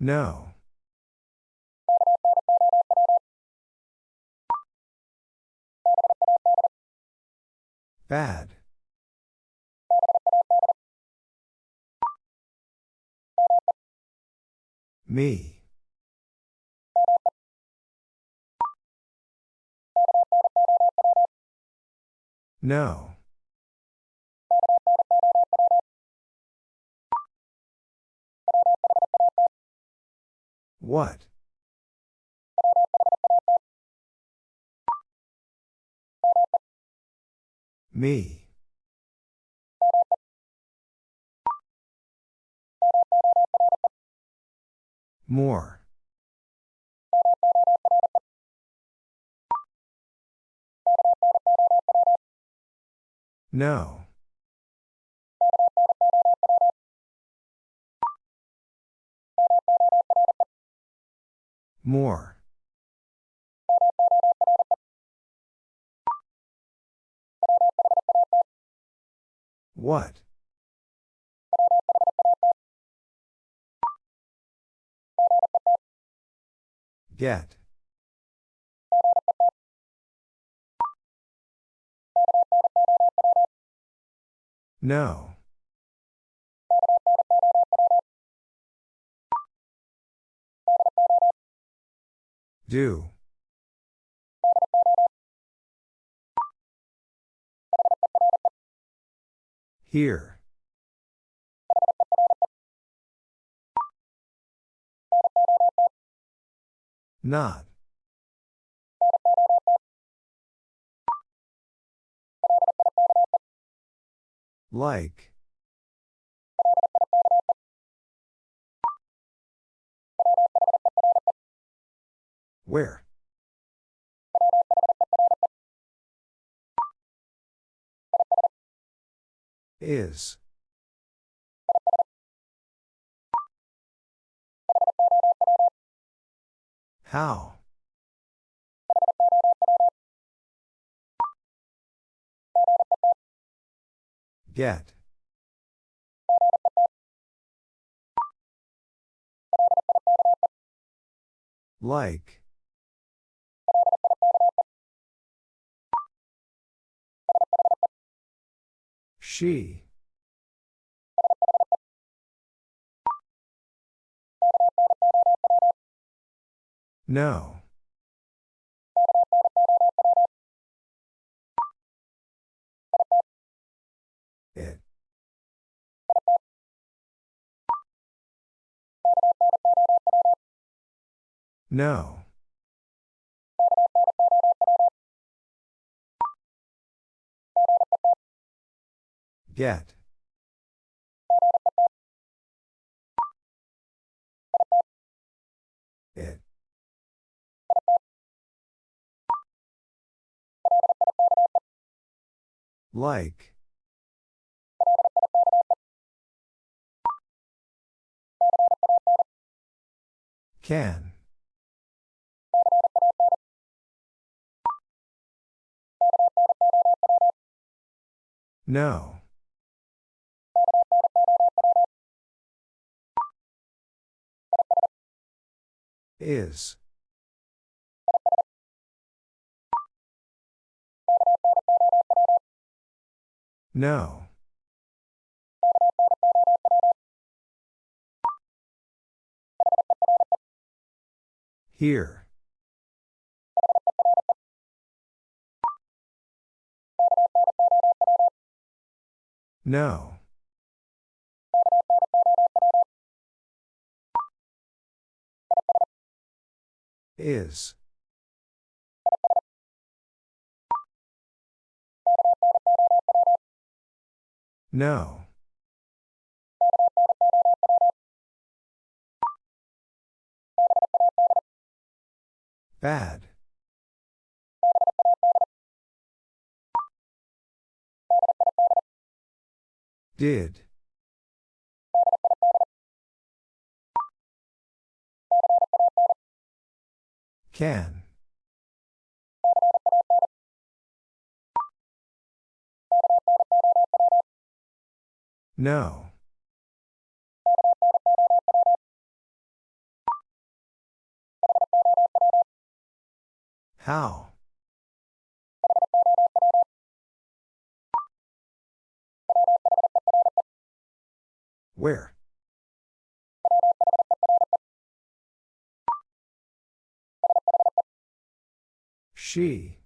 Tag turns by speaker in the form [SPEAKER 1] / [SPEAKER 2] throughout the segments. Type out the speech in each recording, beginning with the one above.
[SPEAKER 1] No. Bad. Me. No. What? Me. More. No. More. What? Get. No. Do. Here. Not. Like. Where? Is. How? Get. Like. She. No. It. No. Get. It. Like. Can. No. Is. No. Here. No. Is. No. Bad. Did. Can. No. How? Where? She.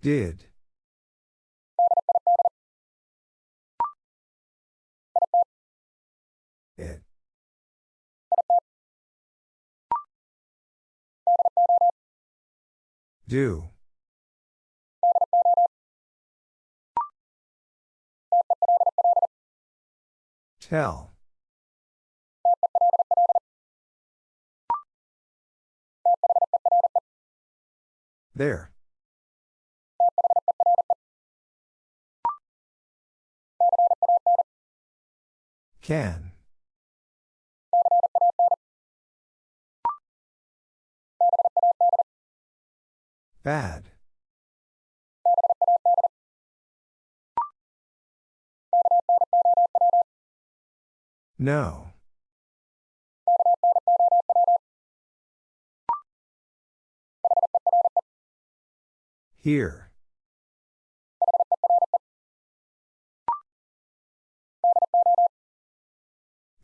[SPEAKER 1] Did. It. Do. Tell. There. Can. Bad. No. Here.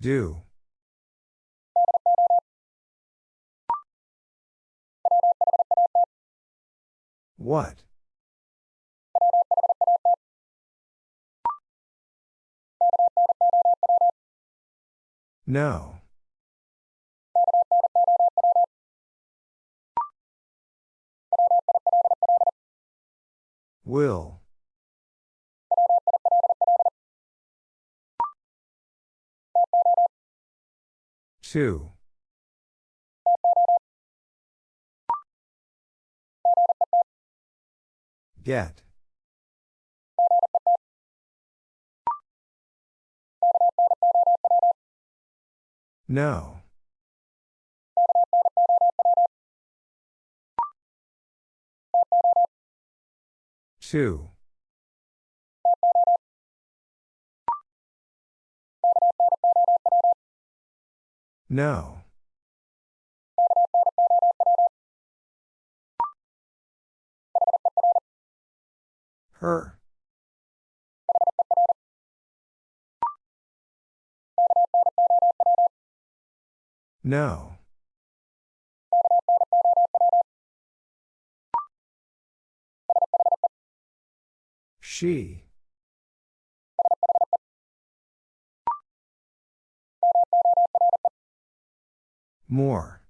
[SPEAKER 1] Do. What? No. Will. Two. Get. No. Two. No. Her. No. She. More.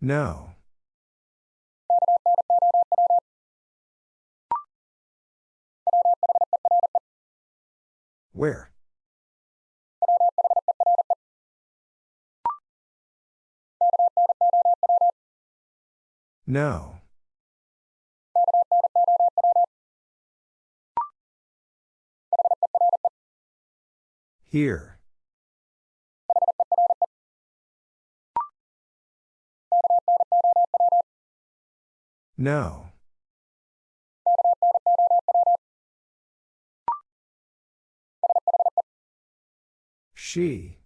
[SPEAKER 1] No. Where? No. Here. No. She.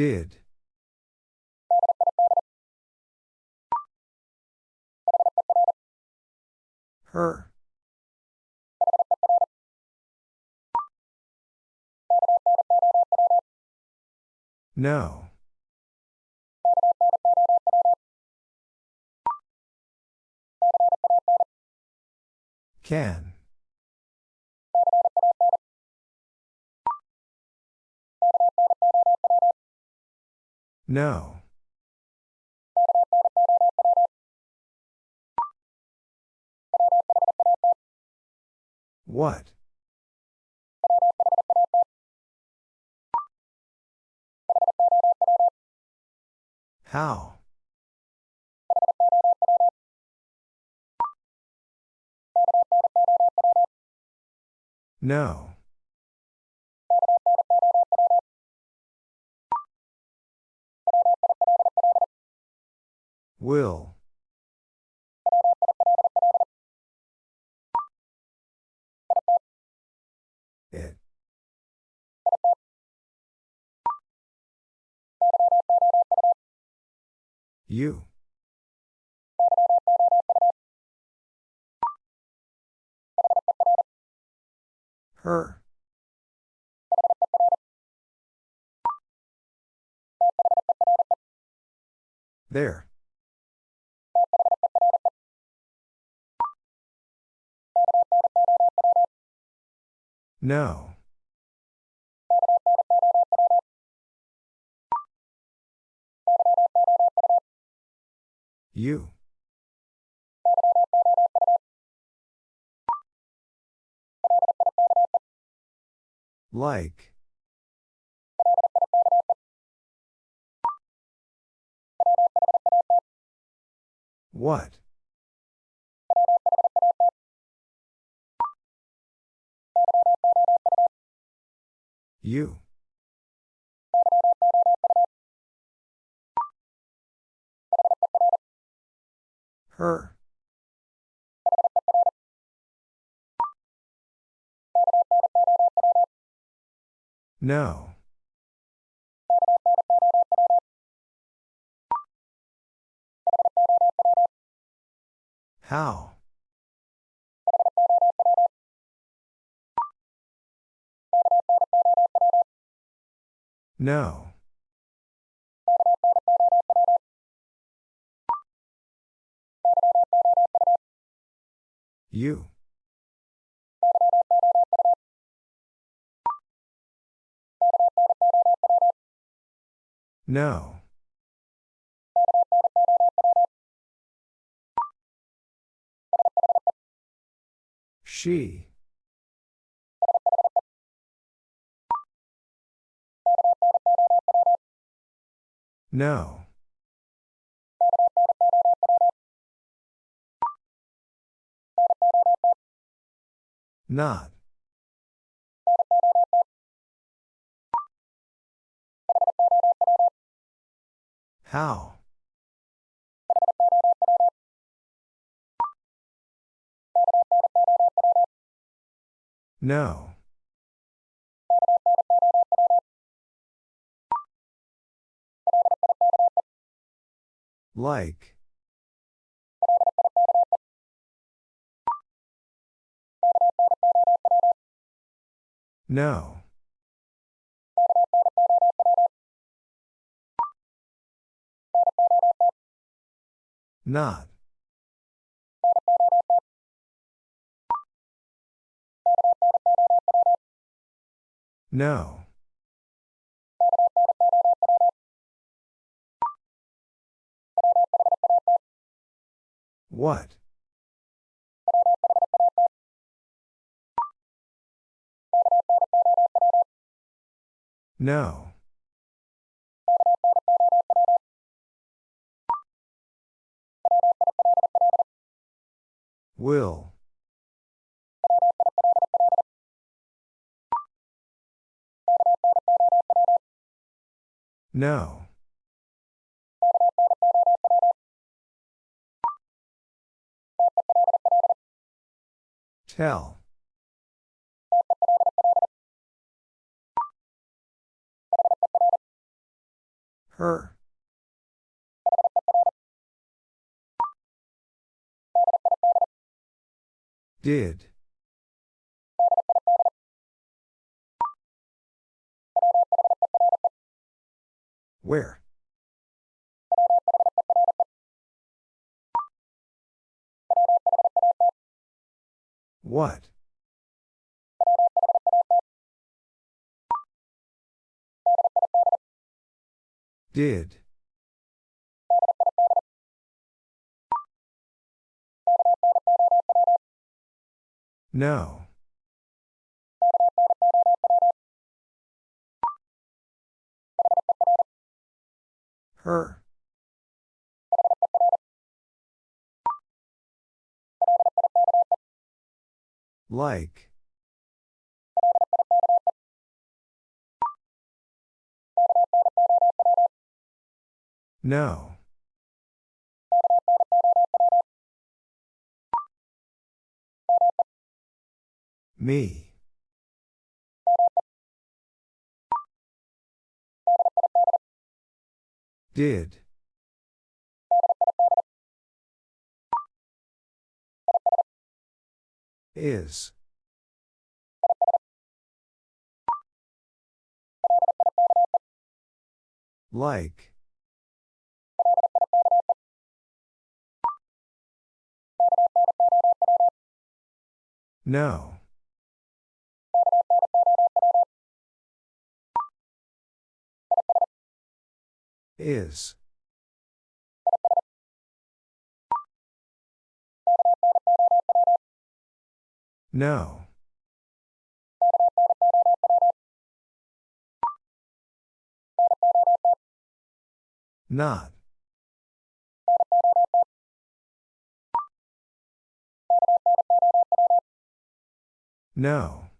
[SPEAKER 1] Did. Her. No. Can. No. What? How? No. Will. It. You. Her. There. No. You. Like. What? You. Her. No. How? No. You. No. She. No. Not. How? No. Like. No. Not. No. What? No. Will. No. Tell. Her. Did. Where? What? Did. No. Her. Like. No. Me. Did. Is. Like. No. Is. No. Not. No.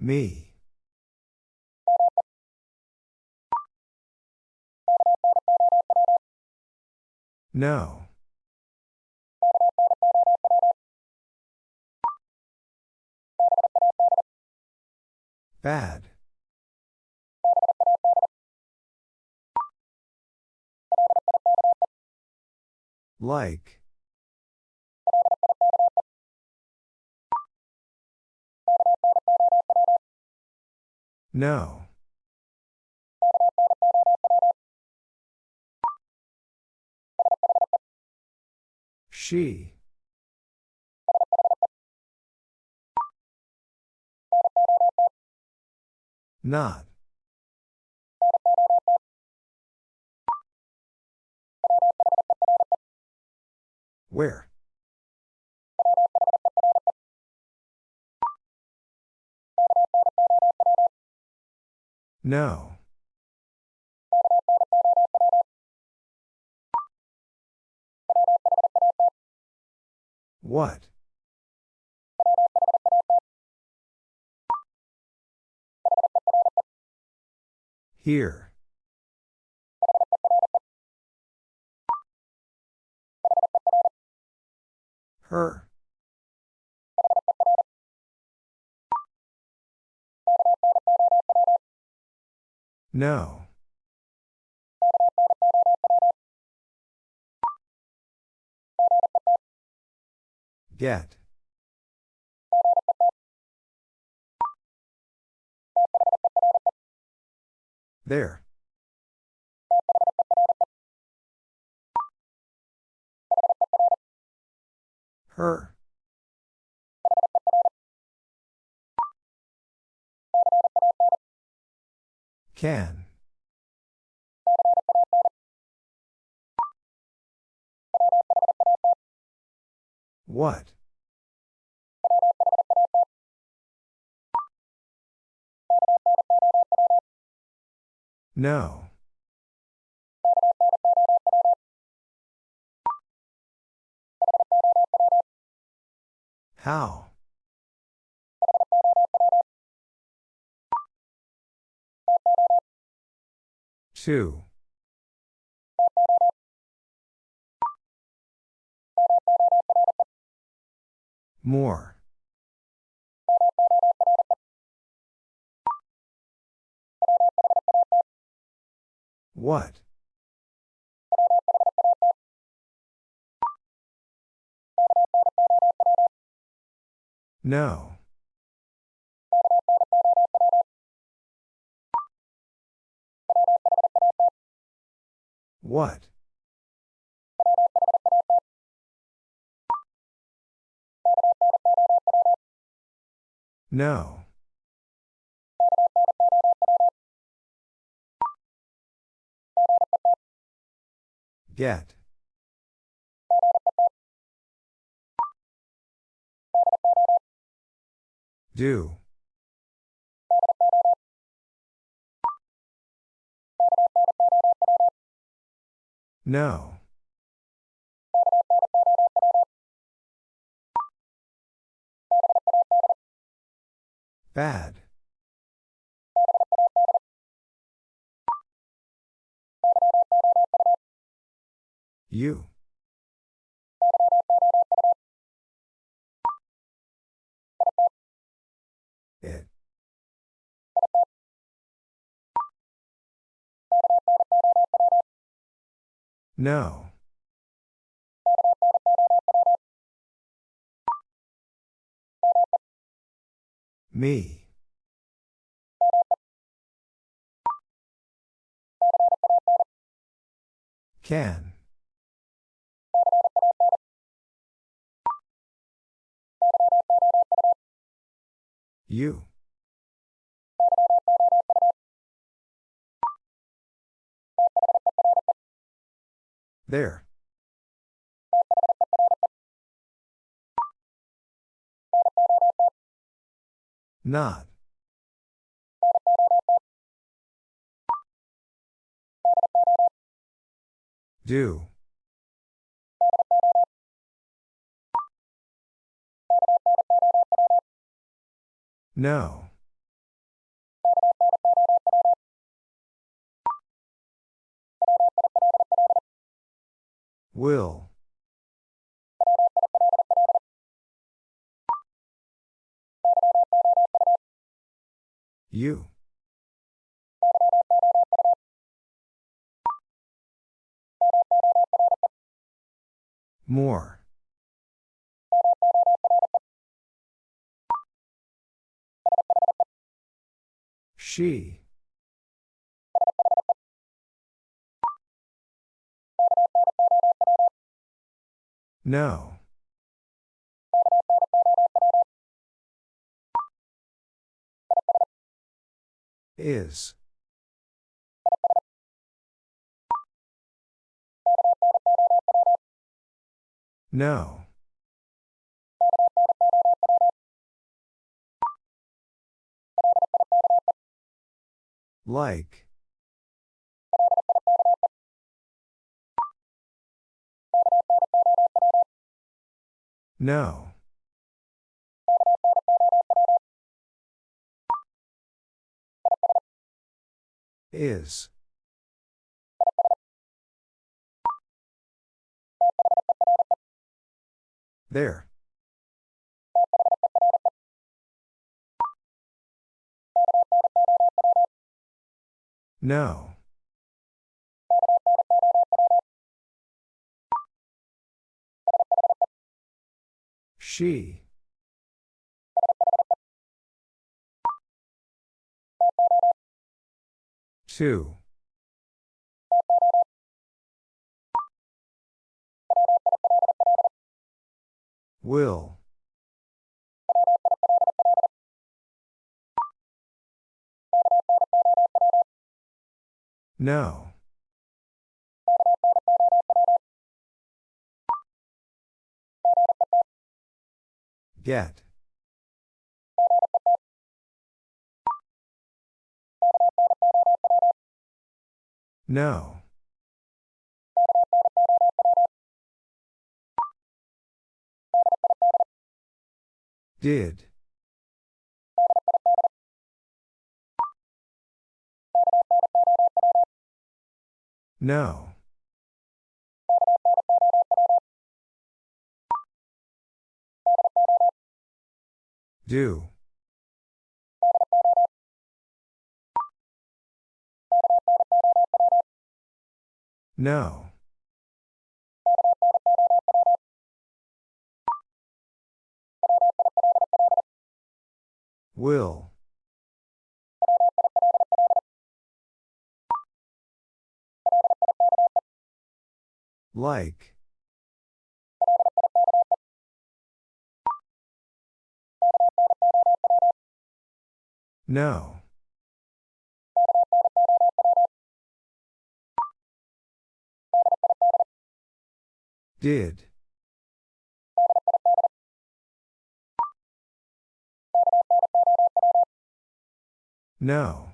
[SPEAKER 1] Me. No. Bad. Like. No. She. Not. Where? No. What? Here. Her. No. Get. There. Her. Can. What? No. How? Two. More. What? No. What? No. Get. Do. No. Bad. You. It. No. Me. Can. You. There. Not. Do. No. Will. You. More. She. No. Is. No. Like. No. Is. There. No. She. Two. Will. No. Get. No. Did. No. Do. No. Will. Like. No. Did. No.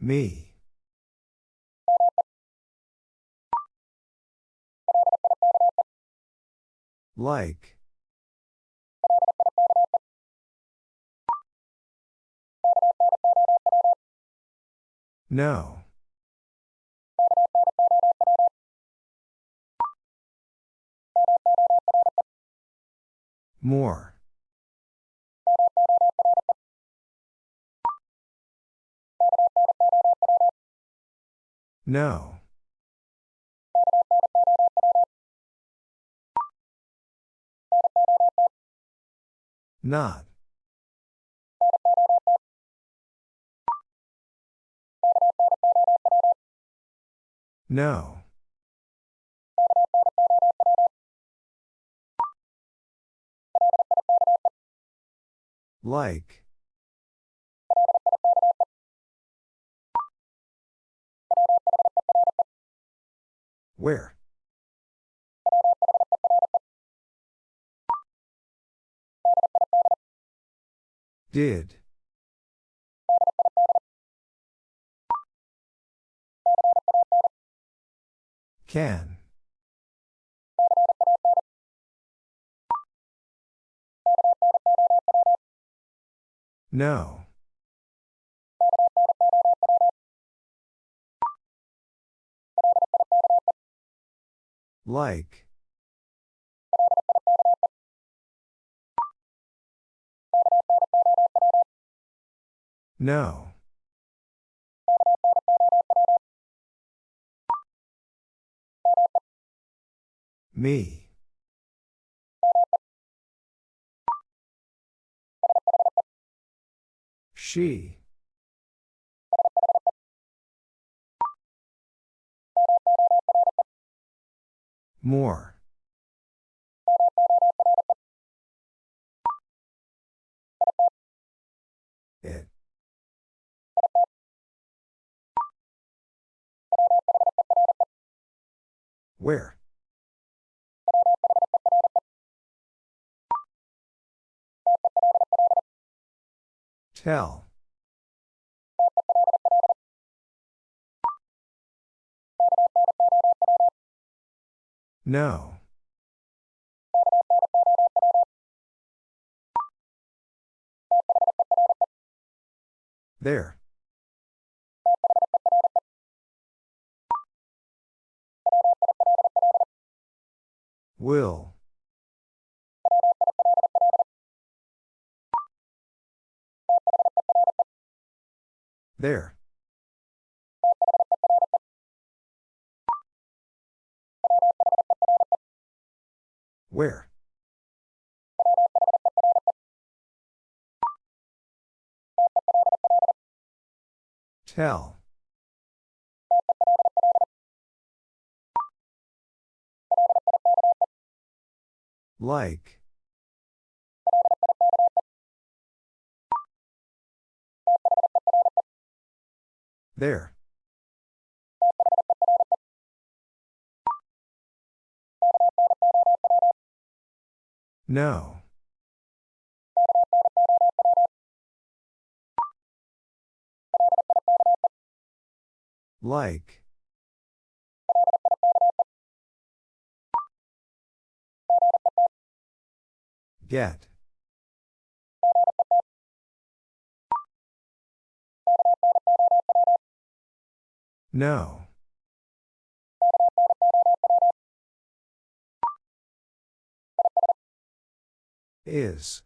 [SPEAKER 1] Me. Like. No. More. No. Not. No. Like. Where? Did. Can. No. Like. No. Me. She. More. It. Where? Tell. No. There. Will. There. Where? Tell. Like. There. No. Like. Get. No. Is.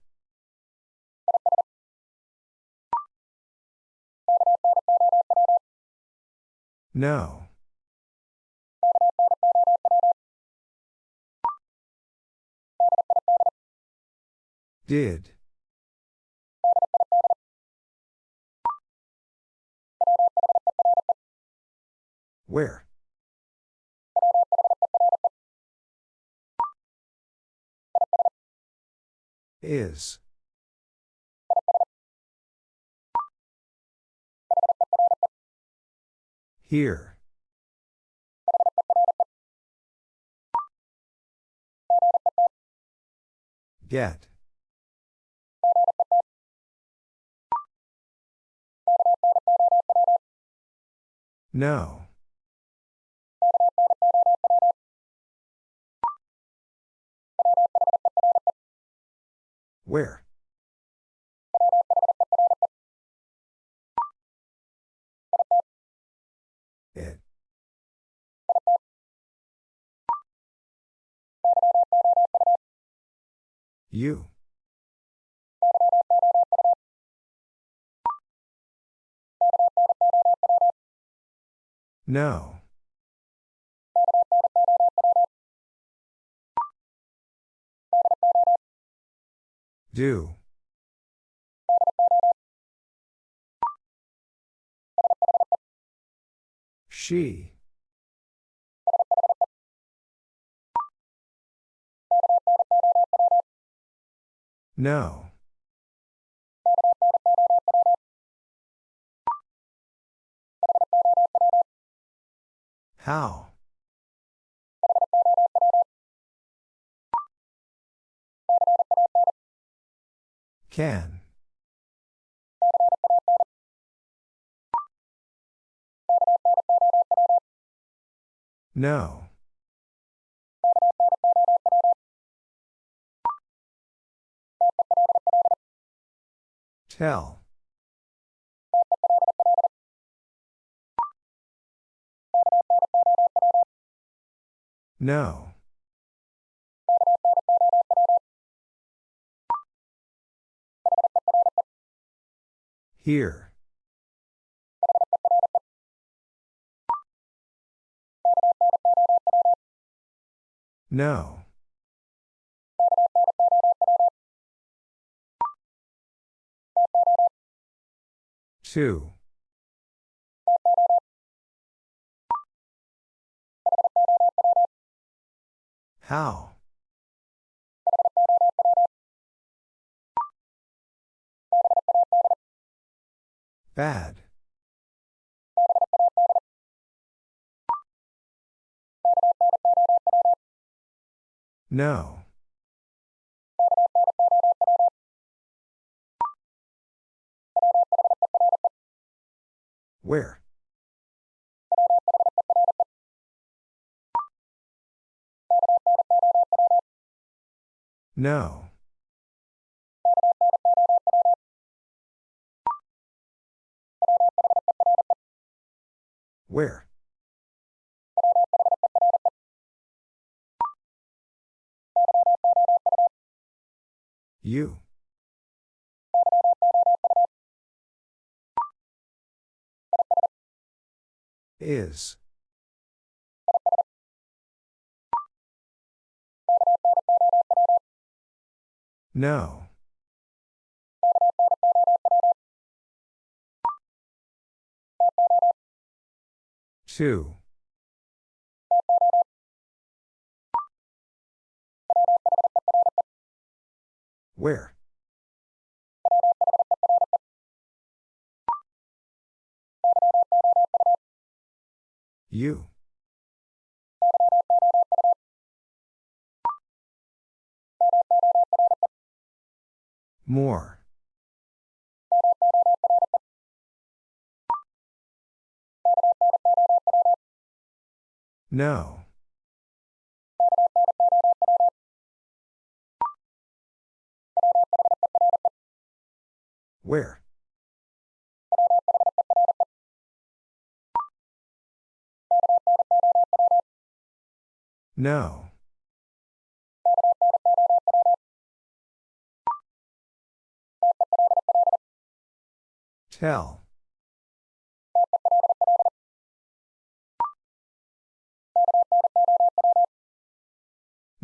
[SPEAKER 1] No. Did. Where? Is. Here. Get. No. Where? It. You. No. Do. She. No. How? Can. No. Tell. No. Here. No. Two. How? Bad. No. Where? No. Where? You. Is. No. Two. Where? You. More. No. Where? No. Tell.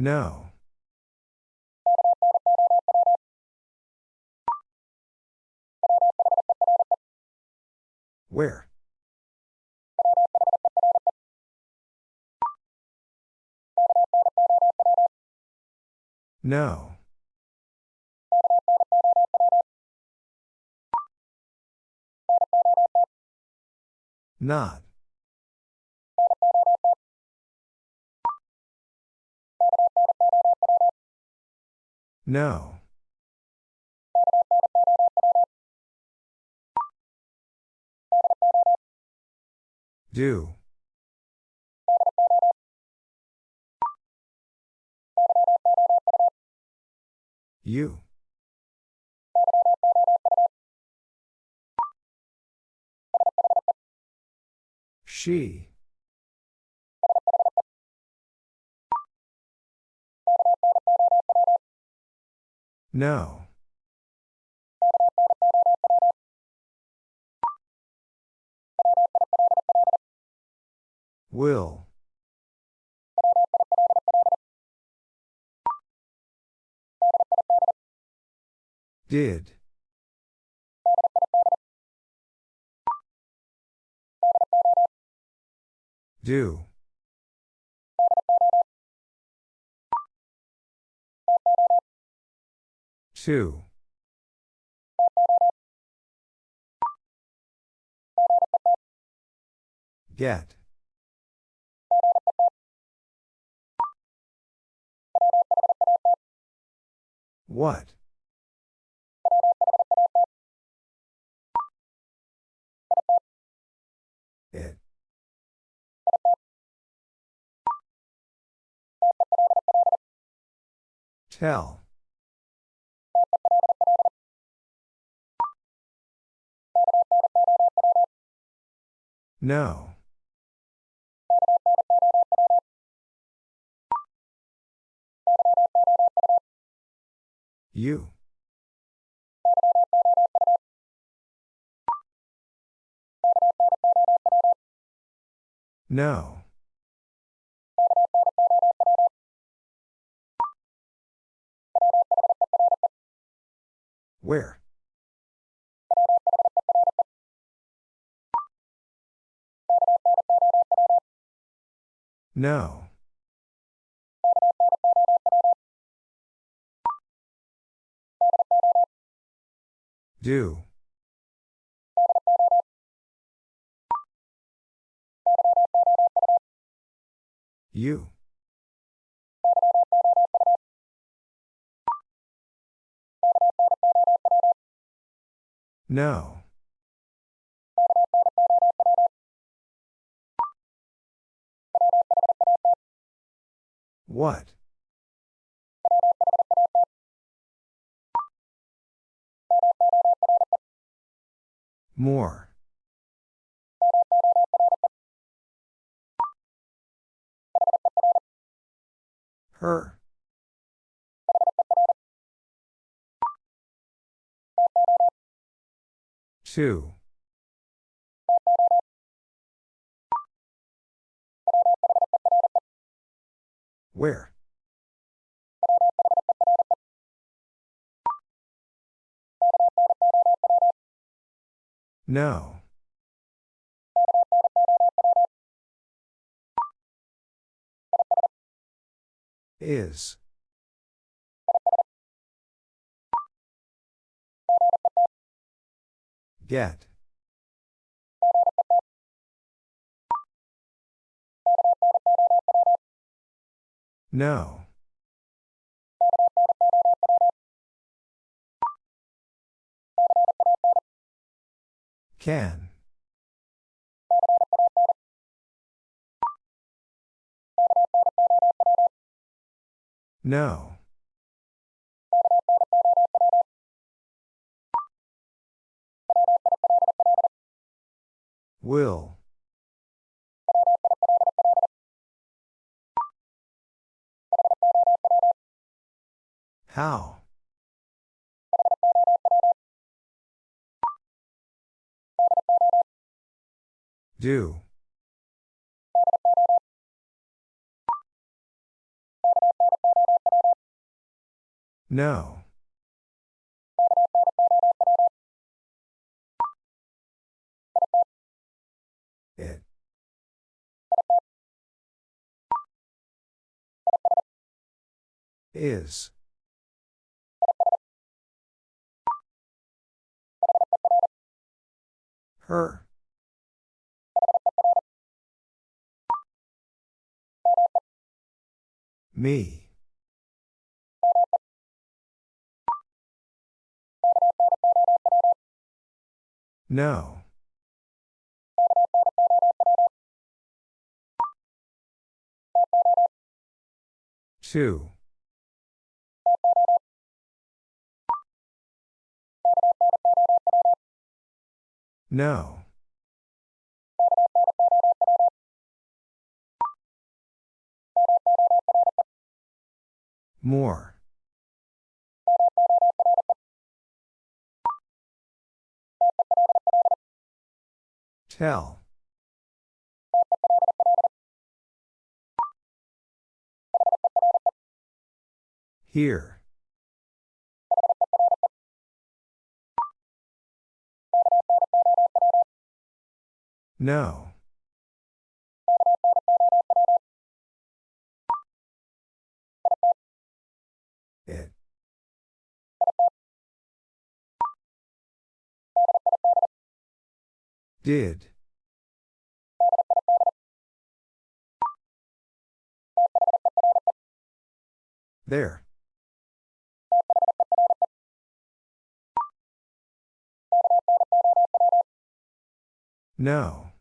[SPEAKER 1] No. Where? No. Not. No. Do. You. She. No. Will. Did. Do. Two. Get. What? It. Tell. No. You. No. Where? No. Do. You. No. What? More. Her. Two. Where? No. Is. Get. No. Can. No. Will. How? Do. No. It. Is. Her. Me. No. Two. No. More. Tell. Here. No. It. Did. There. No.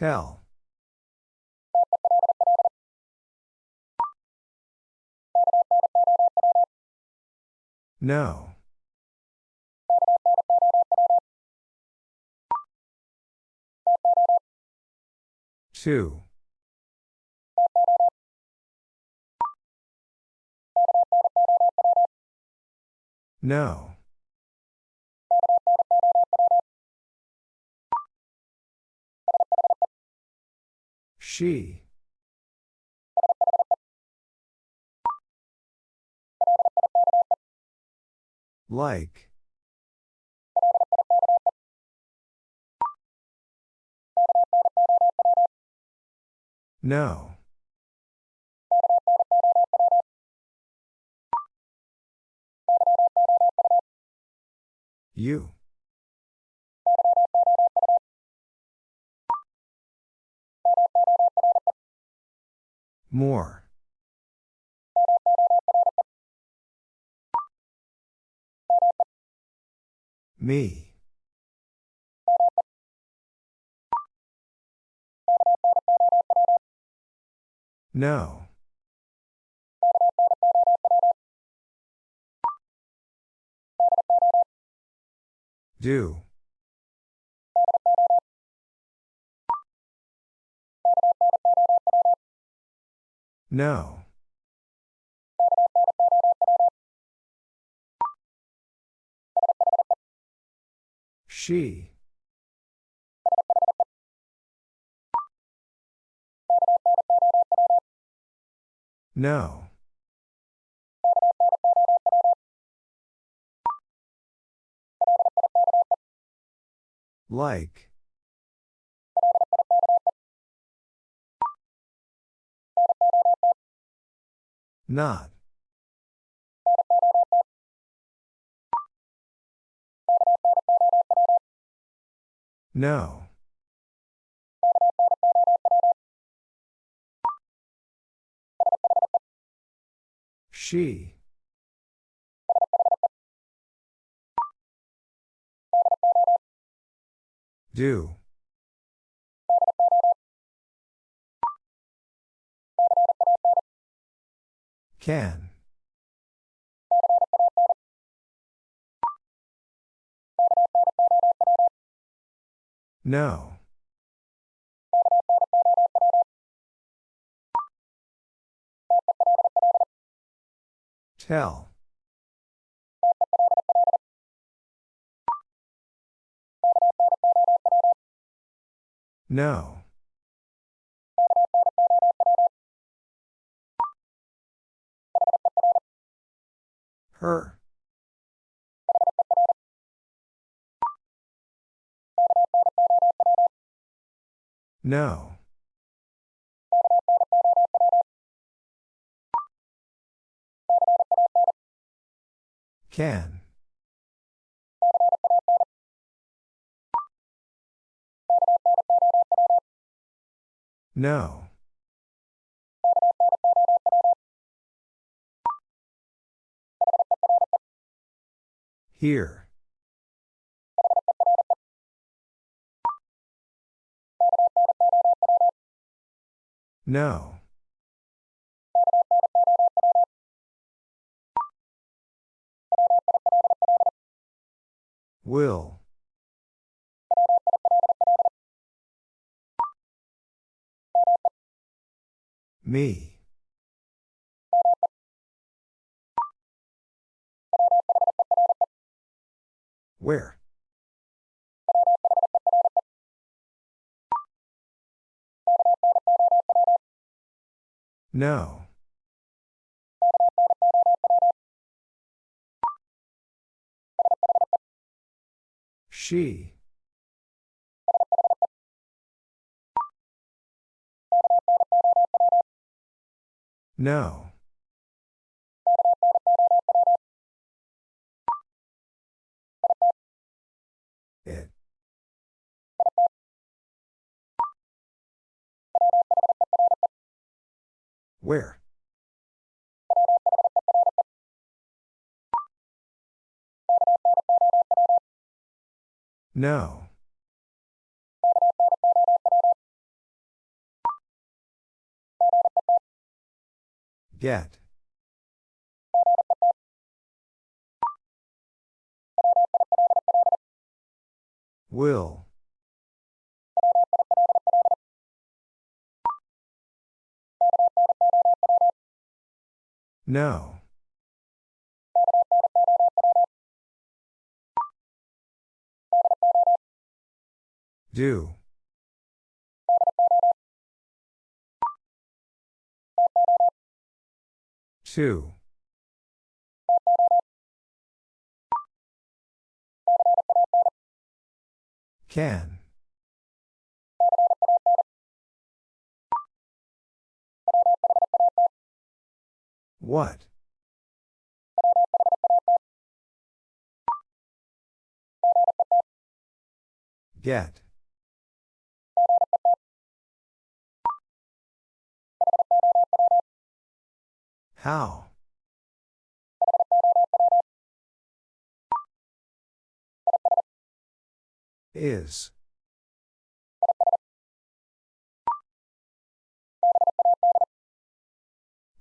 [SPEAKER 1] Tell. No. Two. No. She. Like. No. You. More. Me. No. Do. No. She. No. Like. Not. No. She. Do. Can. No. Tell. No. Her. No. Can. No. Here. No. Will. Me. Where? No. She. No. Where? No. Get. Will. No. Do. Two. Can. What? Get. How? Is.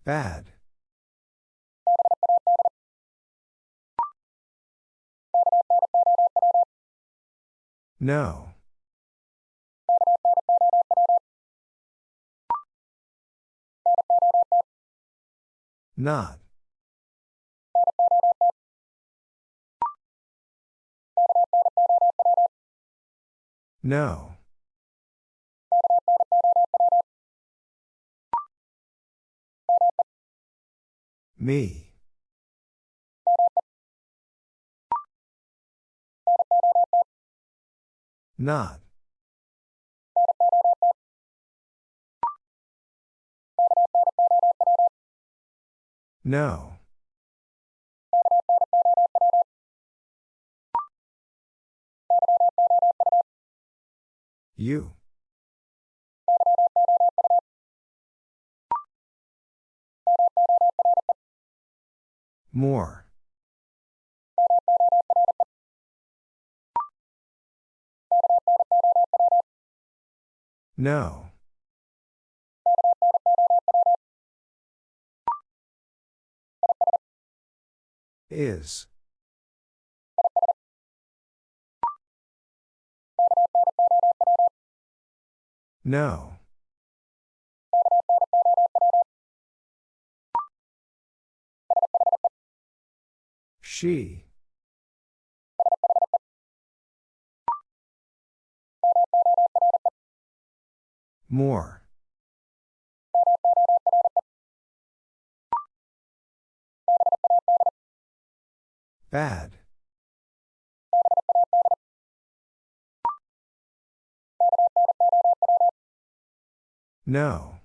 [SPEAKER 1] Bad. No. Not. No. Me. Not. No. You. More. No. Is. No. She. More. Bad. No.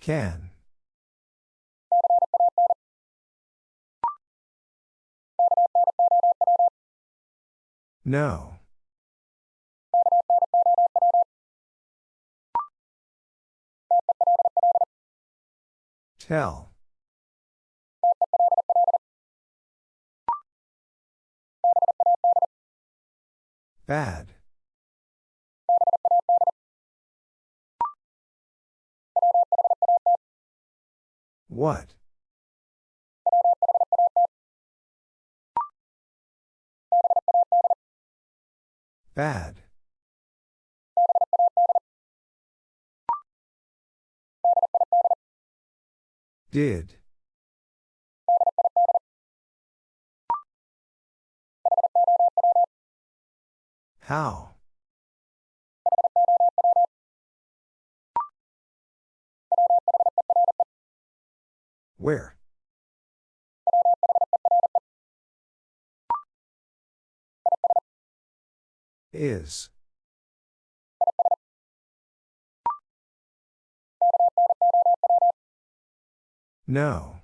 [SPEAKER 1] Can. No. Tell. Bad. What? Bad. Did. How? Where? Is. No.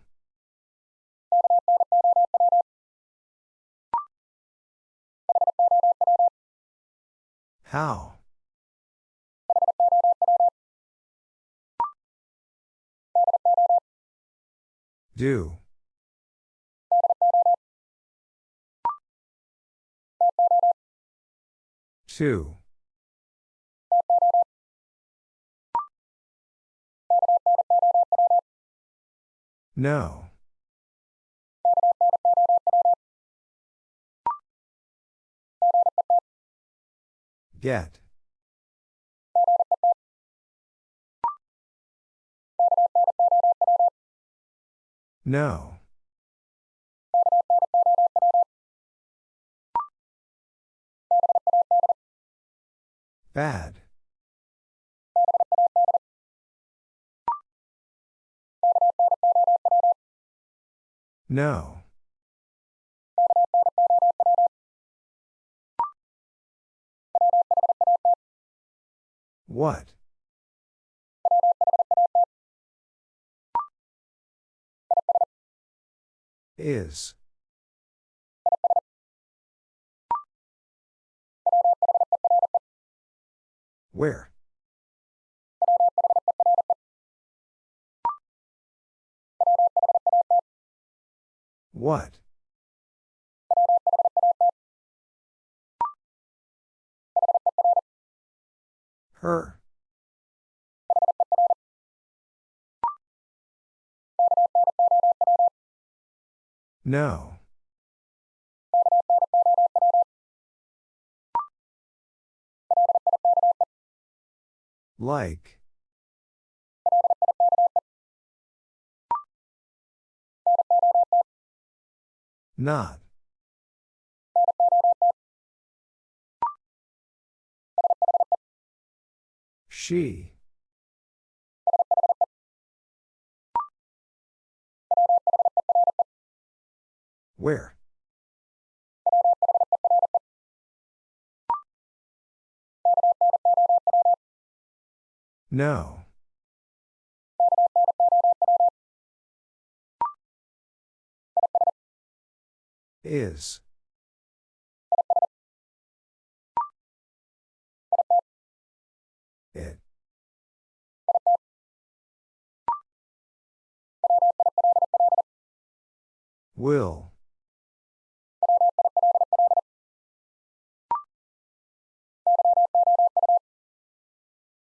[SPEAKER 1] How? Do. Two. No. Get. No. Bad. No. What? Is. Where? What? Her. No. Like. Not. She. Where? No. Is. It. Will.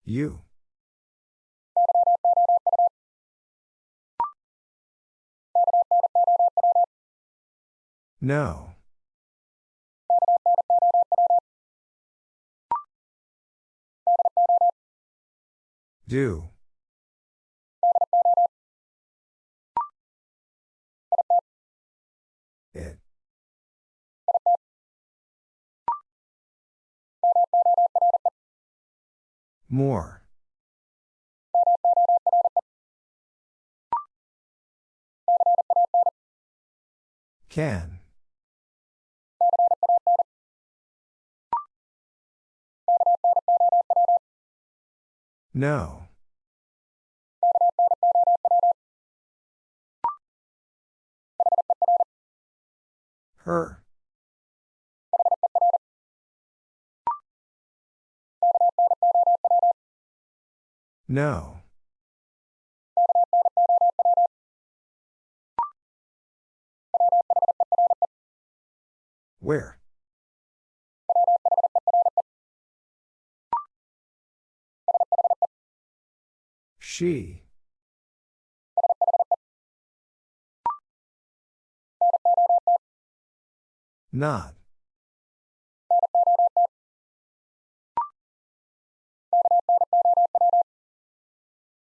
[SPEAKER 1] You. No. Do. It. More. Can. No. Her. No. Where? She. Not.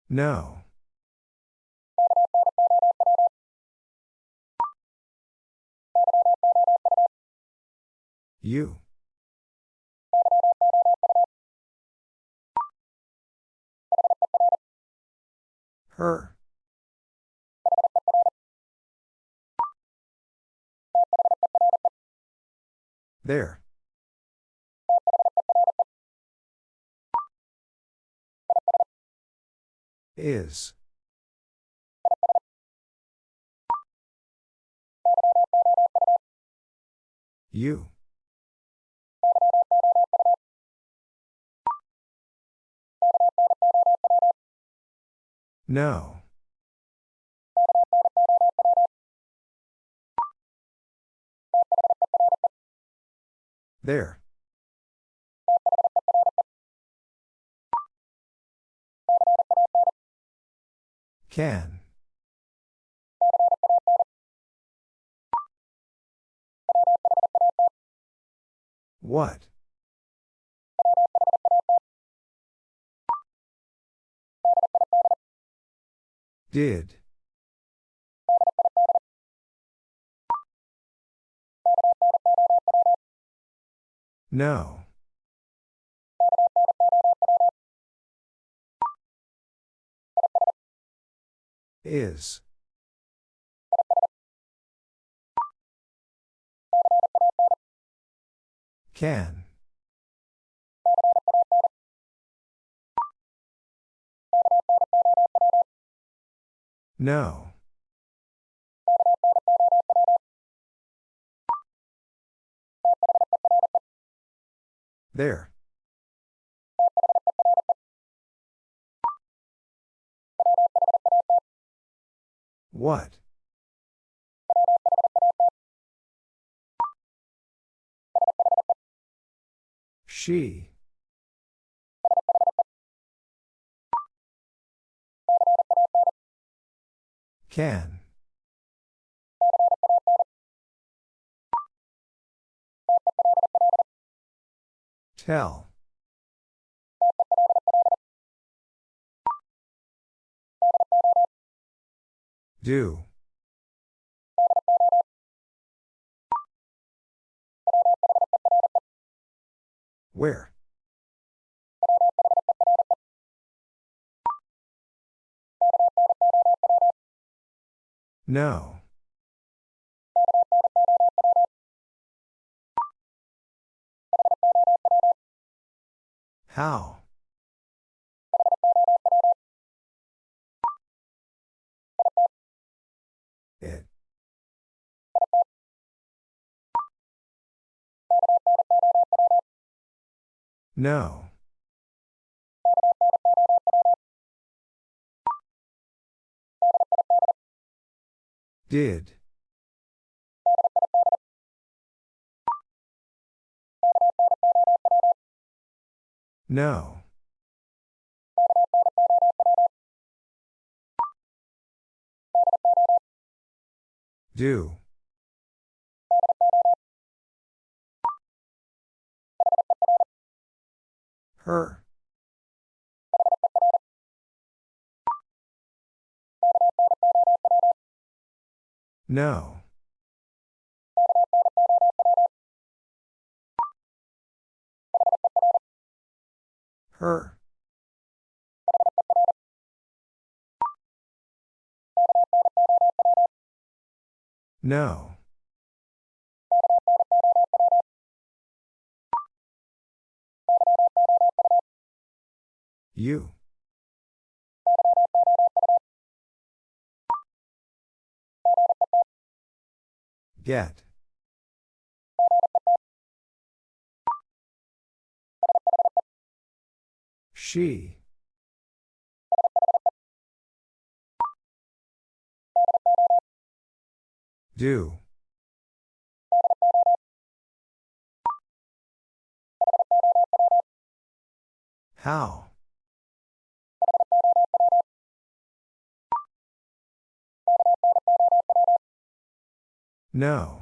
[SPEAKER 1] No. You. Her. There. Is. You. No. There. Can. What? Did. No. Is. Can. No. There. What? She. Can. Tell. Do. Where? No. How? No. Did. No. Do. Her. No. Her. No. You. Get. She. Do. How? No.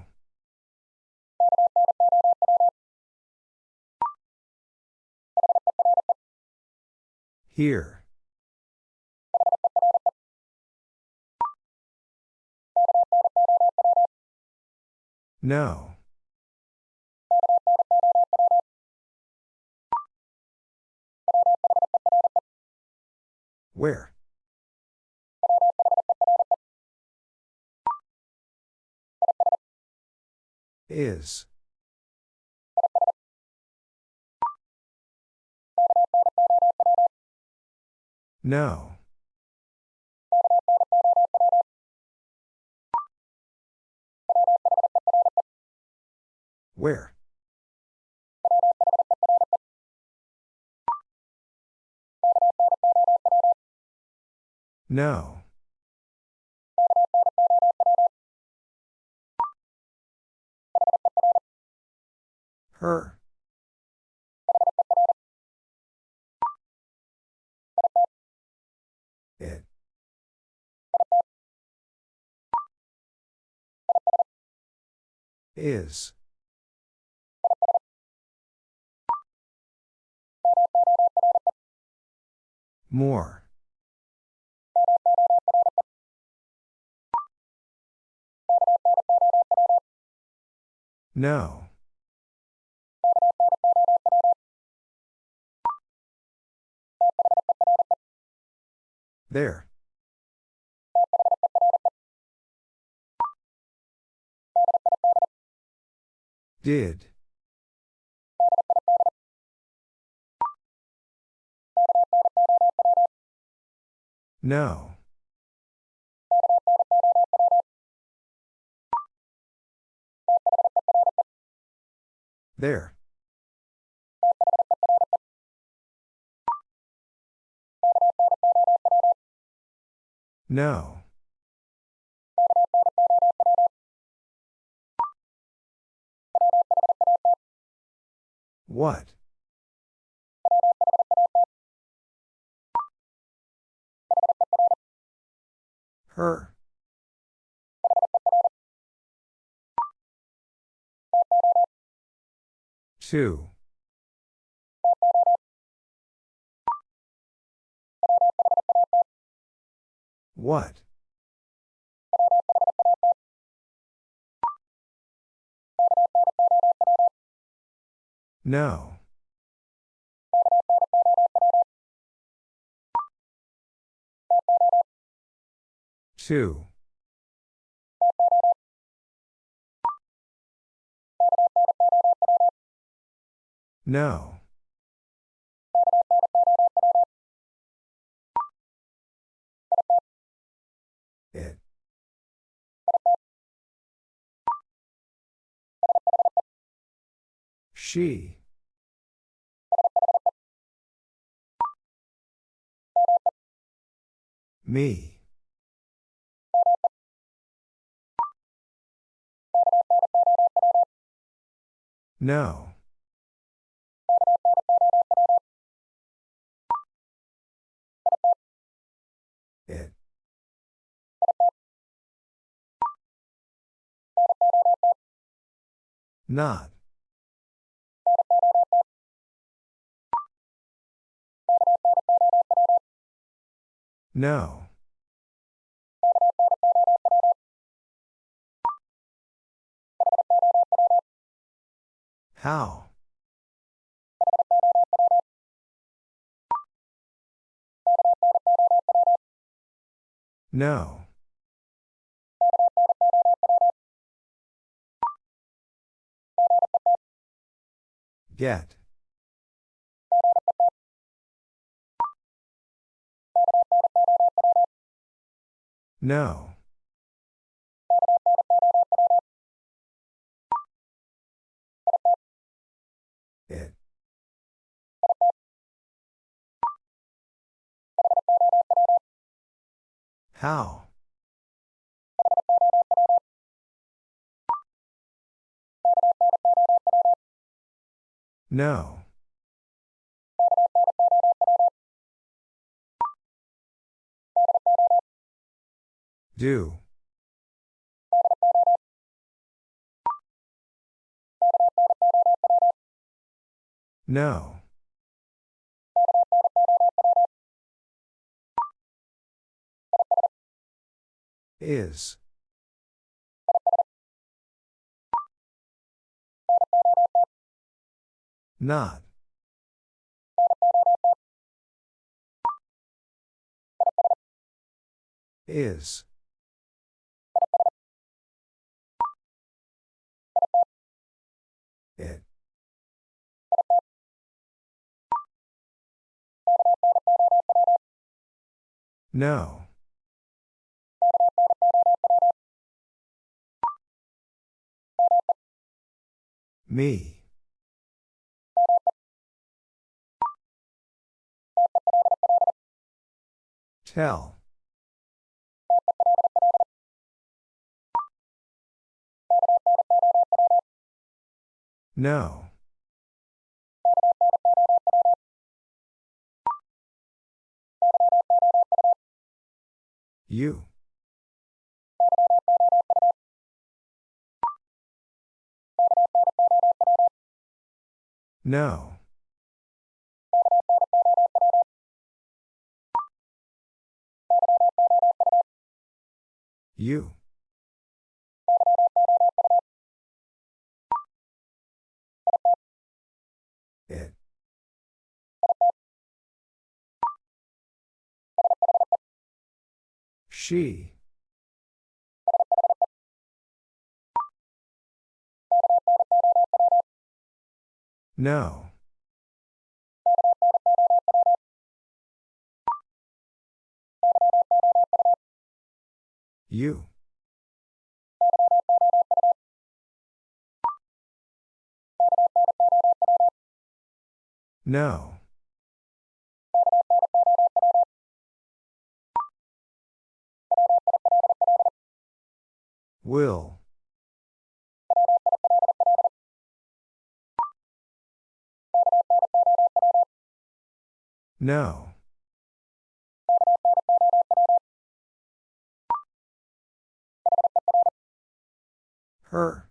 [SPEAKER 1] Here. No. Where? Is. No. Where? No. Her. It. Is. More. No. There. Did. No. There. No. What? Her. Two. What? No. Two. No. She. Me. No. It. Not. No. How? No. Get. No. It. How? No. Do. No. Is. Not. Is. It. No. Me. Tell. No. You. No. You. She. No. You. No. Will. No. Her.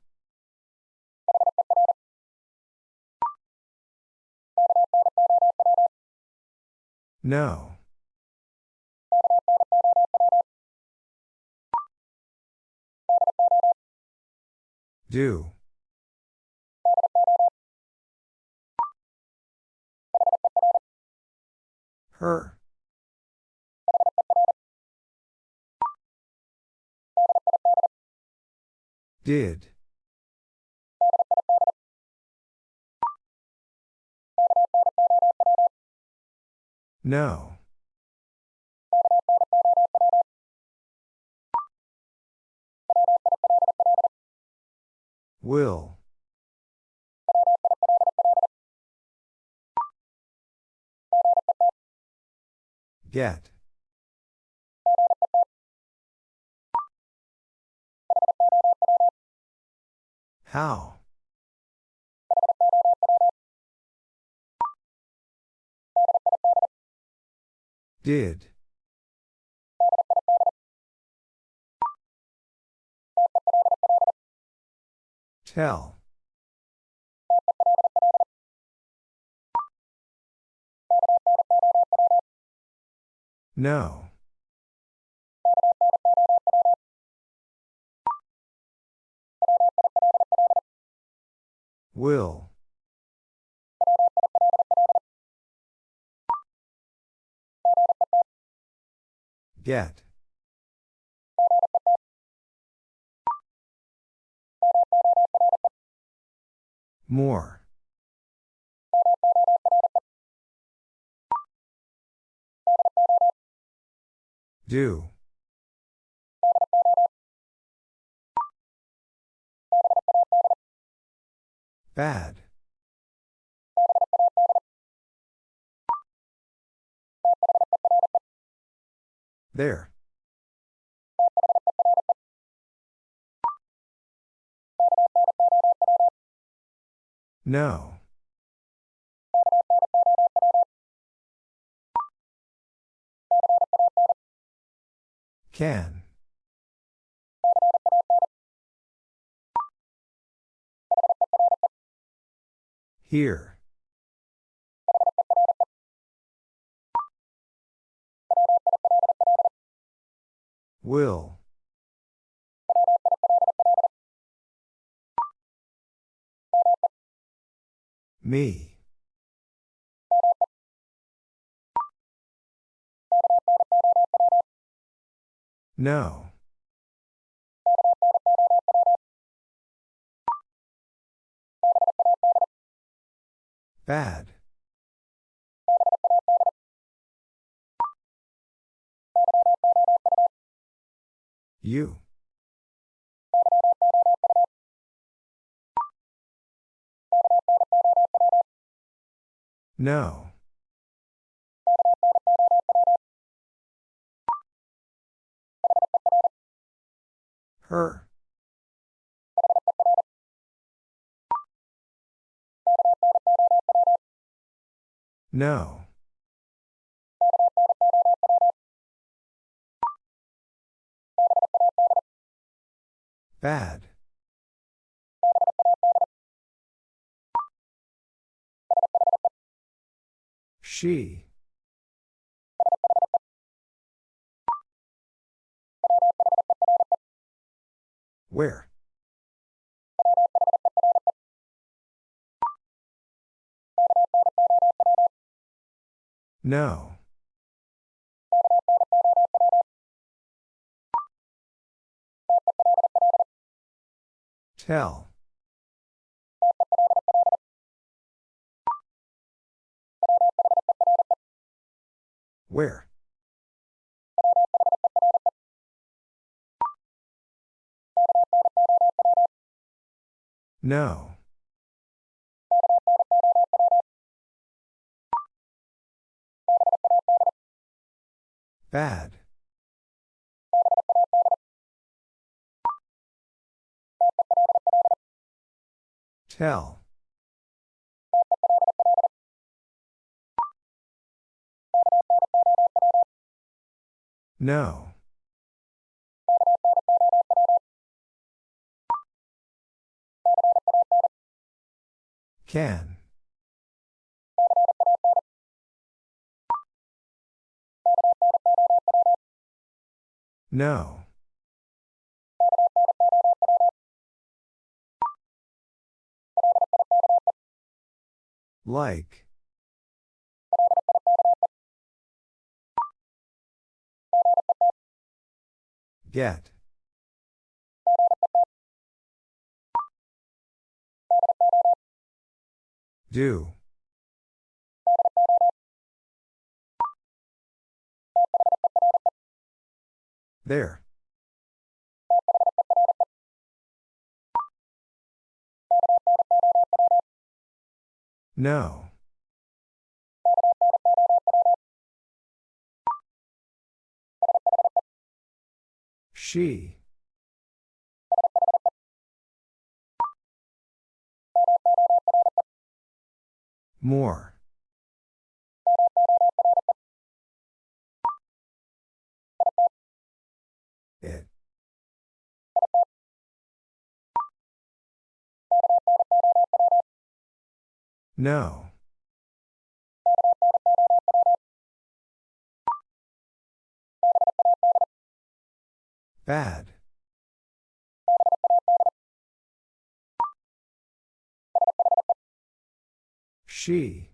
[SPEAKER 1] No. Do. Her. Did. No. Will. Get. How? Did. Tell. No. Will. Get. More. Do. Bad. There. No. Can. Here. Will. Me. No. Bad. You. No. Her. No. Bad. She. Where? No. Tell. Where? No. Bad. Tell. No. Can. No. Like. Get. Do. There. No. She. More. It. No. Bad. She.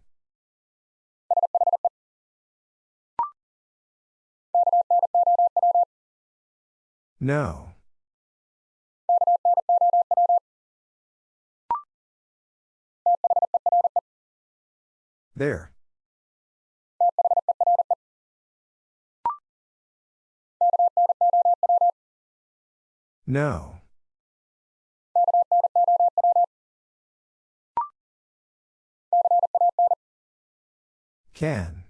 [SPEAKER 1] No. There. No. Can.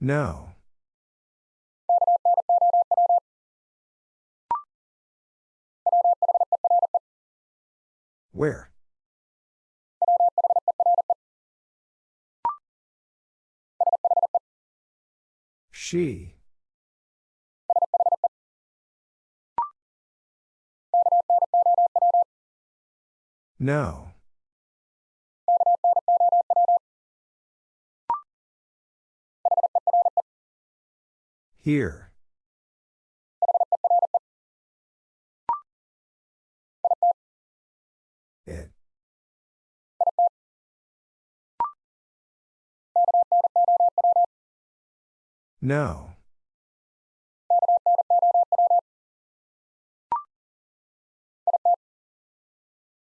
[SPEAKER 1] No. Where? She. No. Here. It. No.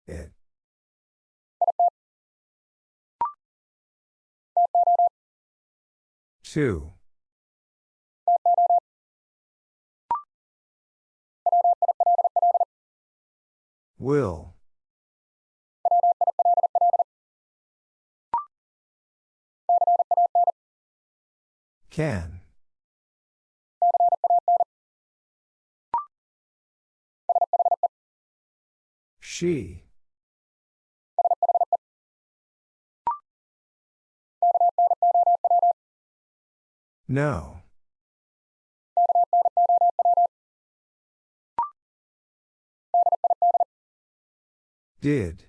[SPEAKER 1] It. Two. Will. Can. She. No. Did.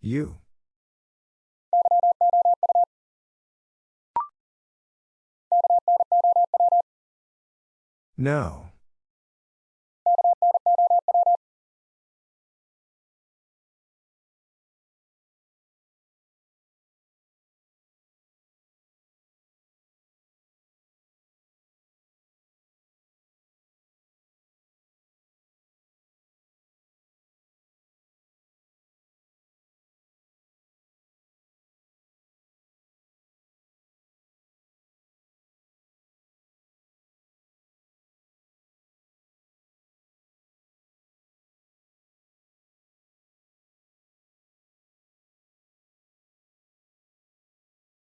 [SPEAKER 1] You. No.